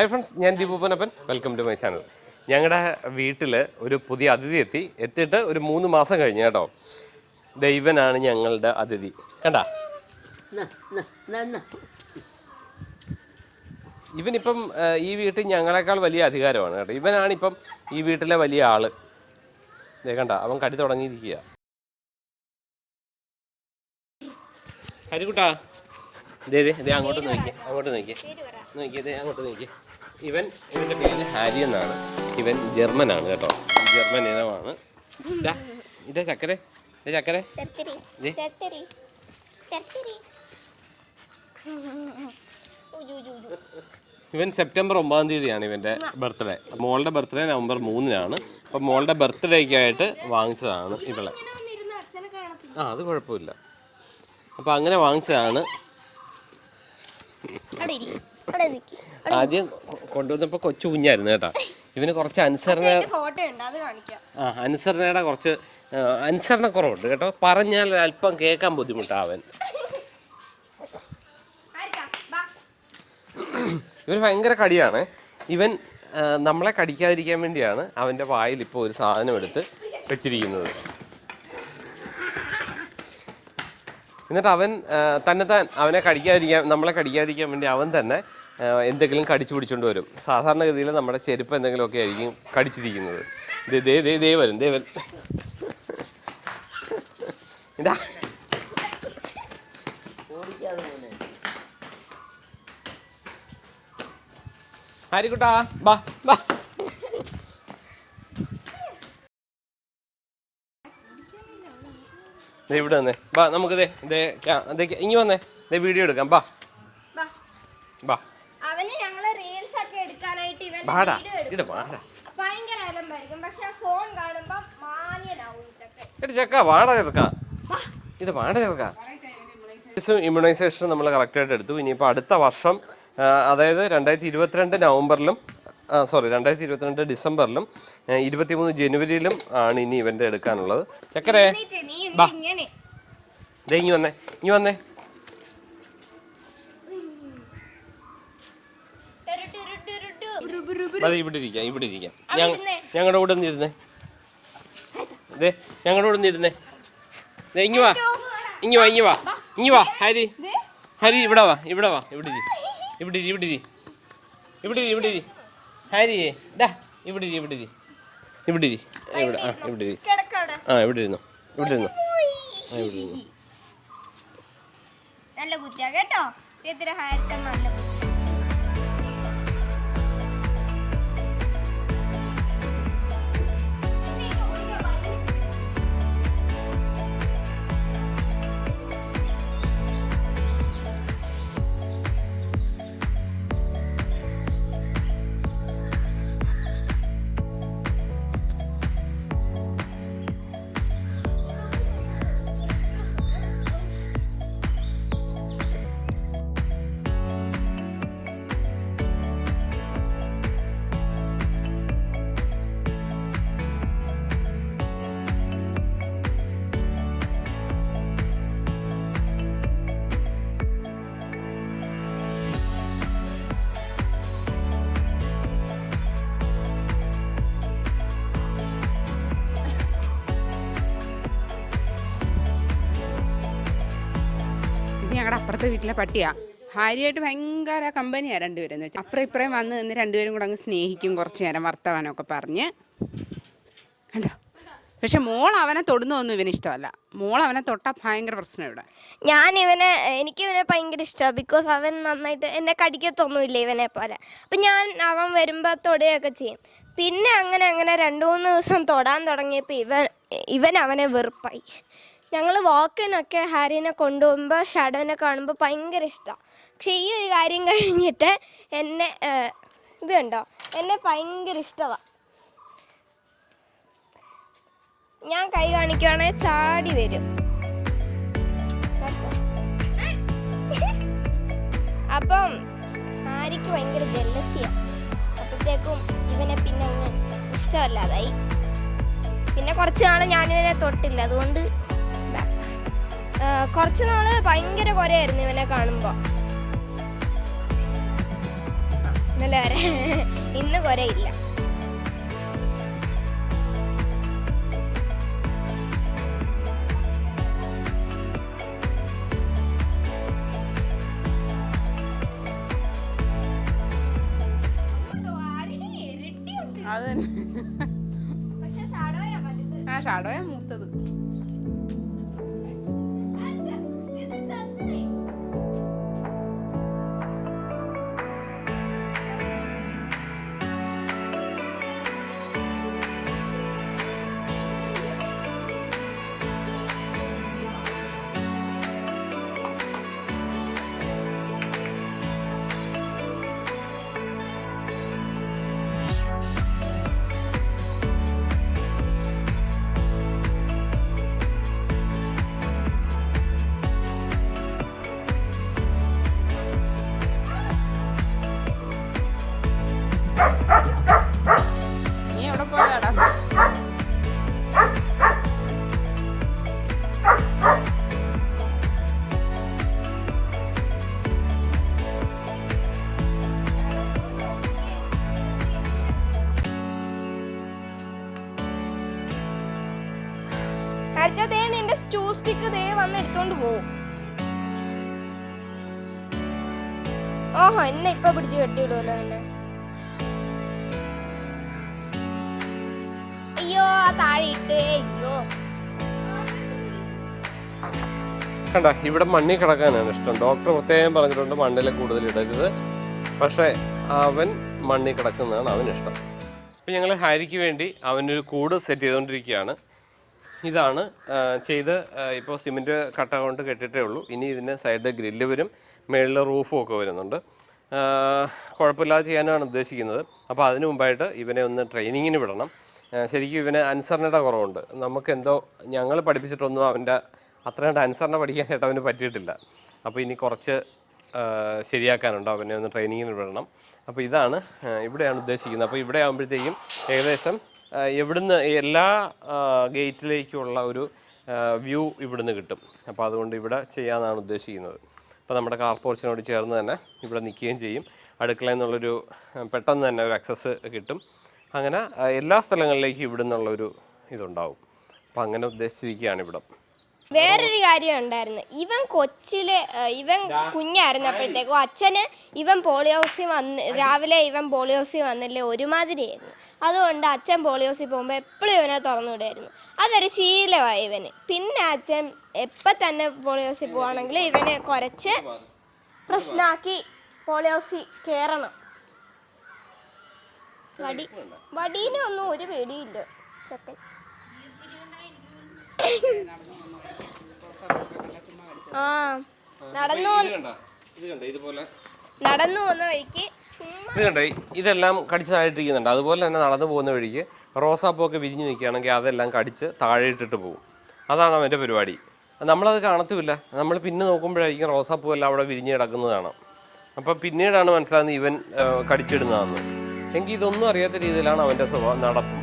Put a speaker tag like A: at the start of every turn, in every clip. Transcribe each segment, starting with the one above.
A: Hi friends ഞാൻ ദീപൂപ്പനപ്പൻ welcome to my channel ഞങ്ങളുടെ വീട്ടിൽ ഒരു പുതിയ അതിഥി എത്തി. എത്തിയിട്ട് ഒരു മൂന്ന് മാസം കഴിഞ്ഞു കേട്ടോ. ദൈവനാണ് ഞങ്ങളുടെ അതിഥി. കണ്ടാ. ഇവനിപ്പം ഈ വീട്ടിൽ ഞങ്ങളെക്കാൾ വലിയ അധികാരമാണ് കേട്ടോ. ഇവനാണിപ്പം ഈ വീട്ടിലെ വലിയ ആൾ. കണ്ട? അവൻ കടി തുടങ്ങിയിരിക്കുക ഹരിക്കുട്ടാ ദേ ദേ ദേ അങ്ങോട്ട് നോക്കിയേ അങ്ങോട്ട് നോക്കിയേ നോക്കിയേ ദേ അങ്ങോട്ട് നോക്കിയേ ഇവൻ ഇവന്റെ പേര് ഹാരി എന്നാണ്. ഇവൻ ജർമ്മനാണ് കേട്ടോ. ജർമ്മൻ ഇനമാണ്. ഇതേ ചക്കരെ ഇതേ ചക്കരെ. ഇവൻ സെപ്റ്റംബർ ഒമ്പതാം തീയതിയാണ് ഇവന്റെ ബർത്ത്ഡേ. മോളുടെ ബർത്ത്ഡേ നവംബർ മൂന്നിനാണ്. അപ്പം മോളുടെ ബർത്ത്ഡേക്കായിട്ട് വാങ്ങിച്ചതാണ് ഇവളെ. ആ അത് കുഴപ്പമില്ല. അപ്പം അങ്ങനെ വാങ്ങിച്ചതാണ്
B: അവിടെ ഇരി അവിടെ നിൽക്കി
A: ആദ്യം കൊണ്ടുവന്നപ്പോ കൊച്ചു കുഞ്ഞായിരുന്നു കേട്ടോ. ഇവന് കുറച്ച് അനുസരണ ആ അനുസരണയുടെ കുറച്ച് അനുസരണ കുറവുണ്ട് കേട്ടോ. പറഞ്ഞാൽ അല്പം കേൾക്കാൻ
B: ബുദ്ധിമുട്ടാവൻ.
A: ഇവന് ഭയങ്കര കടിയാണ്. ഇവൻ നമ്മളെ കടിക്കാതിരിക്കാൻ വേണ്ടിയാണ് അവന്റെ വായിൽ ഇപ്പോൾ ഒരു സാധനം എടുത്ത് വെച്ചിരിക്കുന്നത്. എന്നിട്ട് അവൻ തന്നെ തന്നെത്താൻ അവനെ കടിക്കാതിരിക്കാൻ നമ്മളെ കടിക്കാതിരിക്കാൻ വേണ്ടി അവൻ തന്നെ എന്തെങ്കിലും കടിച്ചു പിടിച്ചുകൊണ്ട് വരും. സാധാരണഗതിയിൽ നമ്മുടെ ചെരുപ്പ് എന്തെങ്കിലുമൊക്കെ ആയിരിക്കും കടിച്ചിരിക്കുന്നത്. ദേ ദേ ദേ വരും ദേ വരും. ഇതാ.
C: ഓടിക്കാതെ മോനെ
A: ഹരിക്കുട്ടാ ബാ ബാ. ദേ ഇവിടെ വന്നേ. ബാ നമുക്ക് ദേ ദേ ക്യാ- ദേ ഇങ്ങി വന്നേ. ദേ വീഡിയോ എടുക്കാം. ബാ.
B: ബാ.
A: ബാ.
B: അവന് ഞങ്ങൾ റീൽസ് ഒക്കെ എടുക്കാനായിട്ട് ഇവൻ
A: ബാടാ ഇട ബാടാ.
B: ഭയങ്കര അലമ്പായിരിക്കും. പക്ഷെ ഫോൺ കാണുമ്പോ മാന്യനാവും ഇതൊക്കെ.
A: എടി വാടാ വാട ഇത് ഇമ്മ്യൂണൈസേഷൻ നമ്മൾ കറക്റ്റായിട്ട് എടുത്തു. ഇനിയിപ്പോൾ അടുത്ത വർഷം അതായത് രണ്ടായിരത്തി ഇരുപത്തിരണ്ട് നവംബറിലും സോറി രണ്ടായിരത്തി ഇരുപത്തിരണ്ട് ഡിസംബറിലും ആ, ഇരുപത്തിമൂന്ന് ജനുവരിയിലും ആണ് ഇനി ഇവന്റ് എടുക്കാനുള്ളത്. ചക്കരേ
B: ഇനി നീ എന്ത് ഇങ്ങനെ.
A: ദേ ഇങ്ങി വന്നേ ഇങ്ങി വന്നേ.
B: അതെ.
A: അത് ഇവിടെ ഇരിക്കാം ഇവിടെ ഇരിക്കാം. ഞങ്ങളുടെ കൂടെ ഇരുന്നേ. ദേ ഞങ്ങളുടെ കൂടെ ഇരുന്നേ. ദേ ഇങ്ങി വാ. ഇങ്ങി വാ ഇങ്ങി വാ. ഇങ്ങി വാ ഹരി. ഹരി ഇവിടെ വാ ഇവിടെ വാ ഇവിടെ ഇരി. ഇവിടെ ഇരി ഇവിടെ ഇരി. ഇവിടെ ഇരി ഇവിടെ ഇരി. ഹരിയേ ഡാ ഇവിടെ ഇരി ഇവിടെ ഇരി. ഇവിടെ ഇരി. ഇവിടെ ആ ഇവിടെ ഇരി. ആ ഇവിടെ ഇരുന്നു. ഇവിടെ ഇരുന്നു. ആ ഇവിടെ ഇരുന്നു.
B: നല്ല കുത്തിയാ കേട്ടോ? ഇത്തിരി ഹാരത്തെ നല്ല
D: അപ്പുറത്തെ വീട്ടിലെ പട്ടിയാ. ഭാര്യയായിട്ട് ഭയങ്കര കമ്പനിയാണ് രണ്ടുപേരും വെച്ചാൽ അപ്പുറം ഇപ്പുറം വന്ന് നിന്ന് രണ്ടുപേരും കൂടെ അങ്ങ് സ്നേഹിക്കും കുറച്ച് നേരം വർത്തമാനമൊക്കെ പറഞ്ഞ്. കണ്ടോ? പക്ഷെ മോൾ അവനെ തൊടുന്നതൊന്നും ഇവന് ഇഷ്ടമല്ല. മോൾ അവനെ തൊട്ടാൽ ഭയങ്കര പ്രശ്നം ഇവിടെ.
B: ഞാൻ ഇവനെ എനിക്ക് ഇവനെ ഭയങ്കര ഇഷ്ടമാണ് ബിക്കോസ് അവൻ നന്നായിട്ട് എന്നെ കടിക്കത്തൊന്നുമില്ല ഇവനെ പോലെ. അപ്പം ഞാൻ അവൻ വരുമ്പോൾ തൊടുകയൊക്കെ ചെയ്യും. പിന്നെ അങ്ങനെ അങ്ങനെ രണ്ട് മൂന്ന് ദിവസം തൊടാൻ തുടങ്ങിയപ്പോൾ ഇവൻ ഇവൻ അവനെ വെറുപ്പായി. ഞങ്ങൾ വാക്കിനൊക്കെ ഹാരിനെ കൊണ്ടുപോകുമ്പോൾ ഷാഡോനെ കാണുമ്പോൾ ഭയങ്കര ഇഷ്ടമാണ് പക്ഷേ ഈ ഒരു കാര്യം കഴിഞ്ഞിട്ട് എന്നെ ഇത് കണ്ടോ? എന്നെ ഭയങ്കര ഇഷ്ടമാണ് ഞാൻ കൈ കാണിക്കുവാണെങ്കിൽ ചാടി വരും. അപ്പം ഹാരിക്ക് ഭയങ്കര ജലസിയാണ് അപ്പോഴത്തേക്കും ഇവനെ പിന്നെ ഇഷ്ടമല്ലാതായി. പിന്നെ കുറച്ച് നാൾ ഞാനിവനെ തൊട്ടില്ല. അതുകൊണ്ട് കുറച്ച് നാൾ ഭയങ്കര കുരയായിരുന്നു ഇവനെ കാണുമ്പോൾ ഇന്നലെ വരെ ഇന്ന് കുരയില്ല.
D: അത്. ആ ഷാഡോയാ മൂത്തത്.
B: ഹരിച്ച ദേ നിന്റെ സ്റ്റൂ ദേ വന്ന് എടുത്തോണ്ട് പോവും. ഓഹോ എന്നെ ഇപ്പൊ പിടിച്ച് കെട്ടിയിടുമല്ലോ എന്നെ. അയ്യോ താഴെ ഇട്ടേ അയ്യോ.
A: കണ്ട ഇവിടെ മണ്ണിൽ കിടക്കാനാണ് ഇഷ്ടം. ഡോക്ടർ പ്രത്യേകം പറഞ്ഞിട്ടുണ്ട് മണ്ണിൽ കൂടുതൽ ഇടരുത്. പക്ഷേ അവൻ മണ്ണിൽ കിടക്കുന്നതാണ് അവന് ഇഷ്ടം അപ്പം ഞങ്ങൾ ഹാരിക്ക് വേണ്ടി അവനൊരു കൂട് സെറ്റ് ചെയ്തുകൊണ്ടിരിക്കുകയാണ് ഇതാണ് ചെയ്ത് ഇപ്പോൾ സിമെന്റ് കട്ട കൊണ്ട് കെട്ടിട്ടേ ഉള്ളൂ. ഇനി ഇതിന് സൈഡ് ഗ്രില്ല് വരും മേളിൽ റൂഫും ഒക്കെ വരുന്നുണ്ട്. കുഴപ്പമില്ലാതെ ചെയ്യാനാണ് ഉദ്ദേശിക്കുന്നത്. അപ്പോൾ അതിനു മുമ്പായിട്ട് ഇവനെ ഒന്ന് ട്രെയിനിങ്ങിന് വിടണം. ശരിക്കും ഇവന് അനുസരണയുടെ കുറവുണ്ട്. നമുക്ക് എന്തോ ഞങ്ങൾ പഠിപ്പിച്ചിട്ടൊന്നും അവന്റെ അത്രയും അനുസരണ പഠിക്കാനായിട്ട് അവന് പറ്റിയിട്ടില്ല. അപ്പോൾ ഇനി കുറച്ച് ശരിയാക്കാനുണ്ട്. അവനെ ഒന്ന് ട്രെയിനിങ്ങിന് വിടണം. അപ്പോൾ ഇതാണ് ഇവിടെയാണ് ഉദ്ദേശിക്കുന്നത്. അപ്പോൾ ഇവിടെ ആകുമ്പോഴത്തേക്കും ഏകദേശം ആ, ഇവിടുന്ന് എല്ലാ ഗേറ്റിലേക്കുള്ള ഒരു വ്യൂ ഇവിടുന്ന് കിട്ടും. അപ്പോൾ അതുകൊണ്ട് ഇവിടെ ചെയ്യാമെന്നാണ് ഉദ്ദേശിക്കുന്നത്. അപ്പോൾ നമ്മുടെ കാർ പോർച്ചിനോട് ചേർന്ന് തന്നെ ഇവിടെ നിൽക്കുകയും ചെയ്യും. അടുക്കളയിൽ നിന്നുള്ളൊരു പെട്ടെന്ന് തന്നെ ഒരു അക്സസ് കിട്ടും. അങ്ങനെ എല്ലാ സ്ഥലങ്ങളിലേക്കും ഇവിടെ നിന്നുള്ളൊരു ഇതുണ്ടാവും. അപ്പോൾ അങ്ങനെ ഉദ്ദേശിച്ചിരിക്കുകയാണ് ഇവിടം.
B: വേറൊരു കാര്യം ഉണ്ടായിരുന്നു. ഇവൻ കൊച്ചിൽ ഇവൻ കുഞ്ഞായിരുന്നപ്പോഴത്തേക്കും അച്ഛന് ഇവൻ പോളിയോസി വന്ന് രാവിലെ ഇവൻ പോളിയോസി വന്നില്ലേ ഒരുമാതിരിയായിരുന്നു. അതുകൊണ്ട് അച്ഛൻ പോളിയോസി പോകുമ്പോൾ എപ്പോഴും ഇവനെ തുറന്നുവിടായിരുന്നു അതൊരു ശീലമായി ഇവന്. പിന്നെ അച്ഛൻ എപ്പം തന്നെ പോളിയോസി പോവാണെങ്കിൽ ഇവനെ കുറച്ച് പ്രശ്നമാക്കി പോളിയോസി കയറണം വടി വടീനൊന്നും ഒരു പേടിയില്ല ചെക്കൻ. ആ നടന്നു പോകുന്ന വഴിക്ക്
A: ഇത് കണ്ടോ? ഇതെല്ലാം കടിച്ച് താഴെയിട്ടിരിക്കുന്നുണ്ട് അതുപോലെ തന്നെ നടന്നു പോകുന്ന വഴിക്ക് റോസാപ്പൂവൊക്കെ വിരിഞ്ഞ് നിൽക്കുകയാണെങ്കിൽ അതെല്ലാം കടിച്ച് താഴെ ഇട്ടിട്ട് പോകും. അതാണ് അവന്റെ പരിപാടി. നമ്മളത് കാണത്തുമില്ല. നമ്മൾ പിന്നെ നോക്കുമ്പോഴായിരിക്കും റോസാപ്പൂ എല്ലാം അവിടെ വിരിഞ്ഞ് കിടക്കുന്നതാണ്. അപ്പോൾ അപ്പം പിന്നീടാണ് മനസ്സിലാകുന്നത് ഇവൻ കടിച്ചിടുന്നതെന്ന് എങ്കിൽ ഇതൊന്നും അറിയാത്ത രീതിയിലാണ് അവന്റെ സ്വഭാവം നടപ്പും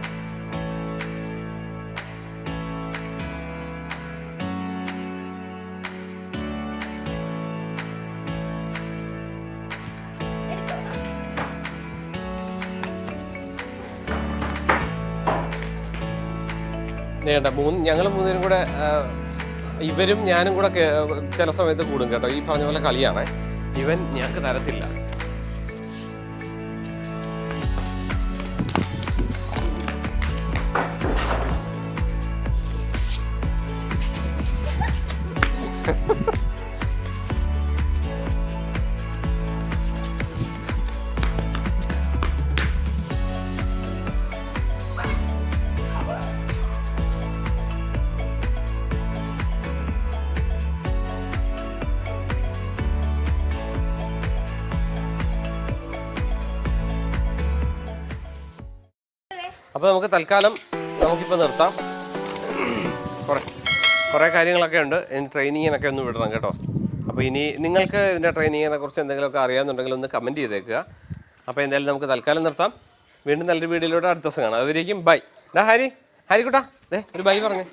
A: വേണ്ട മൂന്ന് ഞങ്ങൾ മൂന്നുപേരും കൂടെ ഇവരും ഞാനും കൂടെ ചില സമയത്ത് കൂടും കേട്ടോ. ഈ പറഞ്ഞ പോലെ കളിയാണ്. ഇവൻ ഞങ്ങൾക്ക് തരത്തില്ല. അപ്പോൾ നമുക്ക് തൽക്കാലം നമുക്കിപ്പോൾ നിർത്താം. കുറേ കുറേ കാര്യങ്ങളൊക്കെ ഉണ്ട്. ഇനി ട്രെയിനിങ്ങിനൊക്കെ ഒന്ന് വിടണം കേട്ടോ. അപ്പോൾ ഇനി നിങ്ങൾക്ക് ഇതിന്റെ ട്രെയിനിങ്ങിനെ കുറിച്ച് എന്തെങ്കിലുമൊക്കെ അറിയാമെന്നുണ്ടെങ്കിൽ ഒന്ന് കമന്റ് ചെയ്തേക്കുക. അപ്പോൾ എന്തായാലും നമുക്ക് തൽക്കാലം നിർത്താം. വീണ്ടും നല്ലൊരു വീഡിയോയിലൂടെ അടുത്ത ദിവസം കാണാം. അതുവരേക്കും ബൈ. ഡാ ഹാരി. ഹാരിക്കുട്ടാ ദേ ഒരു ബൈ പറഞ്ഞേ.